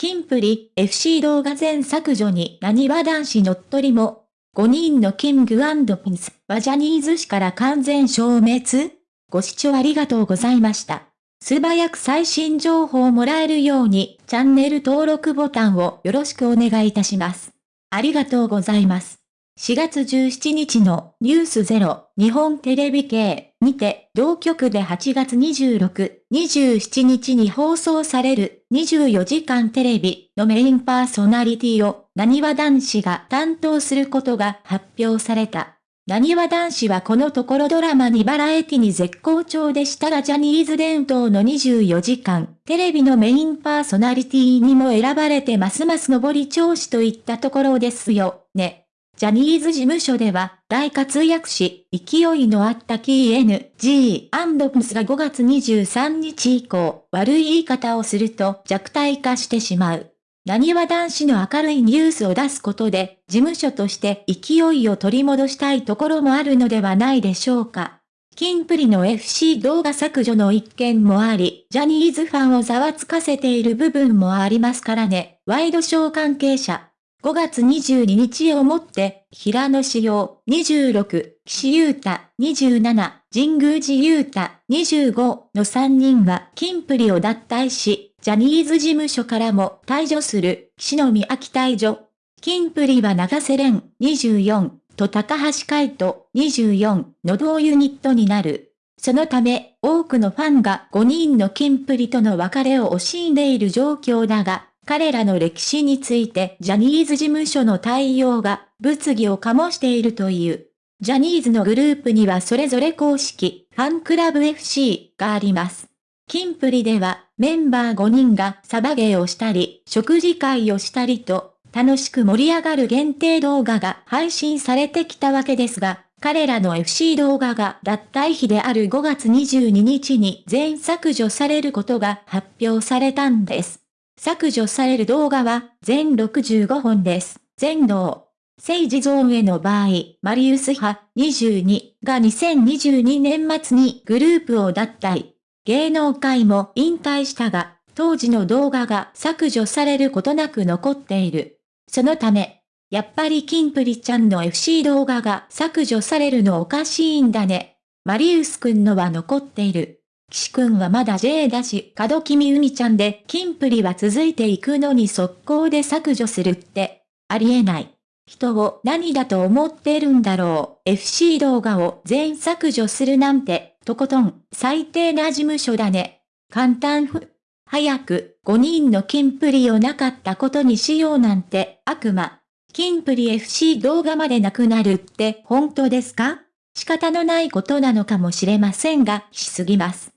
キンプリ、FC 動画全削除に何は男子乗っ取りも。5人のキングピンスはジャニーズ誌から完全消滅？ご視聴ありがとうございました。素早く最新情報をもらえるように、チャンネル登録ボタンをよろしくお願いいたします。ありがとうございます。4月17日のニュースゼロ日本テレビ系にて同局で8月26、27日に放送される24時間テレビのメインパーソナリティを何わ男子が担当することが発表された。何わ男子はこのところドラマにバラエティに絶好調でしたがジャニーズ伝統の24時間テレビのメインパーソナリティにも選ばれてますます上り調子といったところですよ、ね。ジャニーズ事務所では大活躍し、勢いのあったキー N.G.&Ps が5月23日以降、悪い言い方をすると弱体化してしまう。何は男子の明るいニュースを出すことで、事務所として勢いを取り戻したいところもあるのではないでしょうか。キンプリの FC 動画削除の一件もあり、ジャニーズファンをざわつかせている部分もありますからね、ワイドショー関係者。5月22日をもって、平野志陽26、岸優太27、神宮寺優太25の3人はキンプリを脱退し、ジャニーズ事務所からも退場する、岸野美秋退場。キンプリは長瀬廉24と高橋海人24の同ユニットになる。そのため、多くのファンが5人のキンプリとの別れを惜しんでいる状況だが、彼らの歴史についてジャニーズ事務所の対応が物議を醸しているという。ジャニーズのグループにはそれぞれ公式、ファンクラブ FC があります。キンプリではメンバー5人がサバゲーをしたり、食事会をしたりと、楽しく盛り上がる限定動画が配信されてきたわけですが、彼らの FC 動画が脱退日である5月22日に全削除されることが発表されたんです。削除される動画は全65本です。全能。政治ゾーンへの場合、マリウス派22が2022年末にグループを脱退。芸能界も引退したが、当時の動画が削除されることなく残っている。そのため、やっぱりキンプリちゃんの FC 動画が削除されるのおかしいんだね。マリウスくんのは残っている。岸くんはまだ J だし、門君海ちゃんで、キンプリは続いていくのに速攻で削除するって、ありえない。人を何だと思ってるんだろう。FC 動画を全削除するなんて、とことん、最低な事務所だね。簡単ふ。早く、5人のキンプリをなかったことにしようなんて、悪魔。キンプリ FC 動画までなくなるって本当ですか？仕方のないことなのかもしれませんが、しすぎます。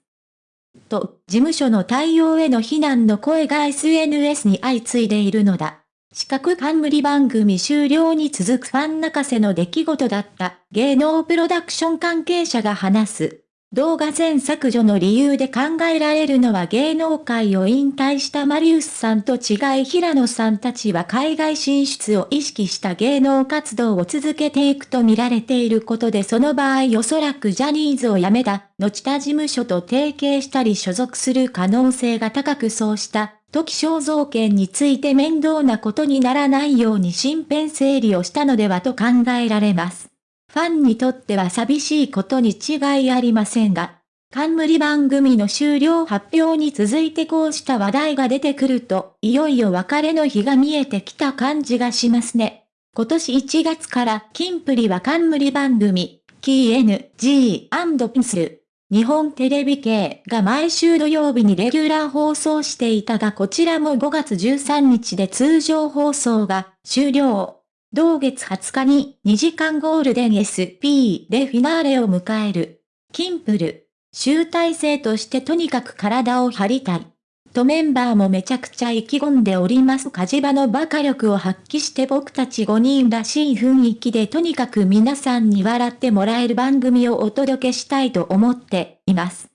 と、事務所の対応への非難の声が SNS に相次いでいるのだ。四角冠番組終了に続くファン泣かせの出来事だった芸能プロダクション関係者が話す。動画全削除の理由で考えられるのは芸能界を引退したマリウスさんと違い平野さんたちは海外進出を意識した芸能活動を続けていくと見られていることでその場合おそらくジャニーズを辞めた後他事務所と提携したり所属する可能性が高くそうした時肖像権について面倒なことにならないように身辺整理をしたのではと考えられます。ファンにとっては寂しいことに違いありませんが、冠番組の終了発表に続いてこうした話題が出てくると、いよいよ別れの日が見えてきた感じがしますね。今年1月からキンプリは冠番組、キー N.G.&Pins 日本テレビ系が毎週土曜日にレギュラー放送していたがこちらも5月13日で通常放送が終了。同月20日に2時間ゴールデン SP でフィナーレを迎える。キンプル。集大成としてとにかく体を張りたい。とメンバーもめちゃくちゃ意気込んでおります。火事場の馬鹿力を発揮して僕たち5人らしい雰囲気でとにかく皆さんに笑ってもらえる番組をお届けしたいと思っています。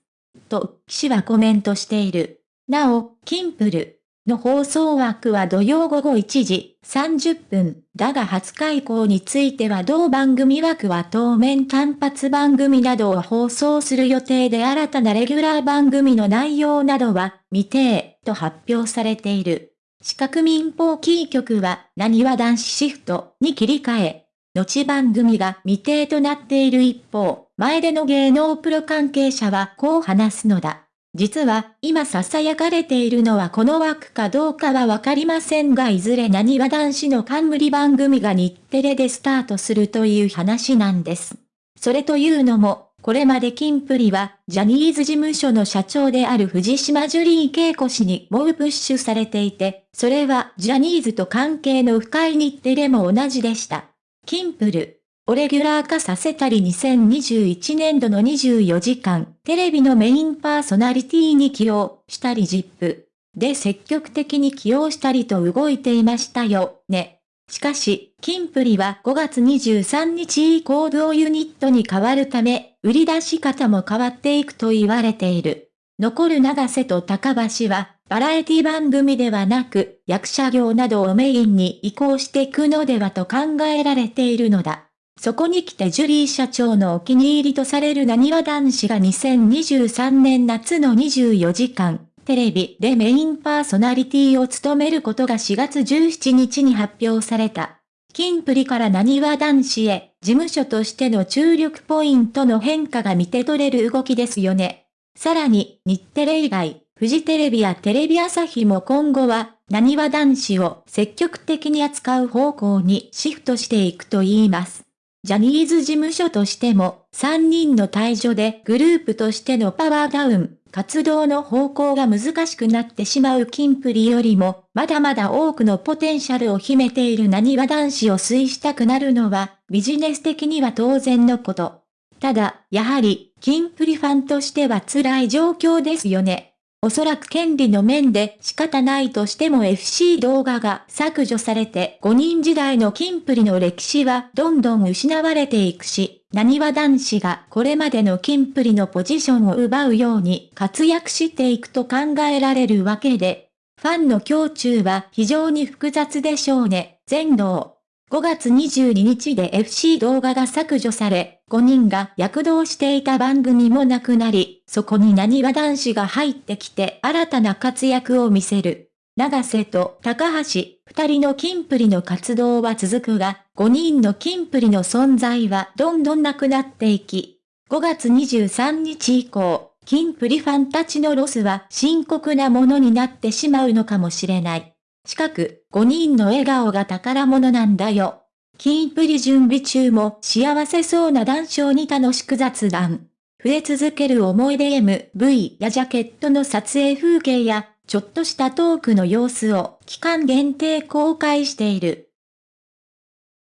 と、騎士はコメントしている。なお、キンプル。の放送枠は土曜午後1時30分。だが20日以降については同番組枠は当面単発番組などを放送する予定で新たなレギュラー番組の内容などは未定と発表されている。四角民放キー局は、何は男子シフトに切り替え、後番組が未定となっている一方、前での芸能プロ関係者はこう話すのだ。実は、今囁かれているのはこの枠かどうかはわかりませんがいずれ何は男子の冠番組が日テレでスタートするという話なんです。それというのも、これまでキンプリは、ジャニーズ事務所の社長である藤島ジュリー恵子氏に猛プッシュされていて、それはジャニーズと関係の深い日テレも同じでした。キンプル、をレギュラー化させたり2021年度の24時間、テレビのメインパーソナリティに起用したり ZIP で積極的に起用したりと動いていましたよ、ね。しかし、キンプリは5月23日以降同ユニットに変わるため、売り出し方も変わっていくと言われている。残る長瀬と高橋は、バラエティ番組ではなく、役者業などをメインに移行していくのではと考えられているのだ。そこに来てジュリー社長のお気に入りとされる何わ男子が2023年夏の24時間、テレビでメインパーソナリティを務めることが4月17日に発表された。キンプリから何わ男子へ、事務所としての注力ポイントの変化が見て取れる動きですよね。さらに、日テレ以外、フジテレビやテレビ朝日も今後は、何わ男子を積極的に扱う方向にシフトしていくと言います。ジャニーズ事務所としても、3人の退場でグループとしてのパワーダウン、活動の方向が難しくなってしまうキンプリよりも、まだまだ多くのポテンシャルを秘めている何わ男子を推したくなるのは、ビジネス的には当然のこと。ただ、やはり、キンプリファンとしては辛い状況ですよね。おそらく権利の面で仕方ないとしても FC 動画が削除されて5人時代のキンプリの歴史はどんどん失われていくし、何は男子がこれまでのキンプリのポジションを奪うように活躍していくと考えられるわけで、ファンの胸中は非常に複雑でしょうね、全能。5月22日で FC 動画が削除され、5人が躍動していた番組もなくなり、そこに何わ男子が入ってきて新たな活躍を見せる。長瀬と高橋、二人のキンプリの活動は続くが、5人のキンプリの存在はどんどんなくなっていき、5月23日以降、キンプリファンたちのロスは深刻なものになってしまうのかもしれない。近く、5人の笑顔が宝物なんだよ。キンプリ準備中も幸せそうな談笑に楽しく雑談。増え続ける思い出 MV やジャケットの撮影風景や、ちょっとしたトークの様子を期間限定公開している。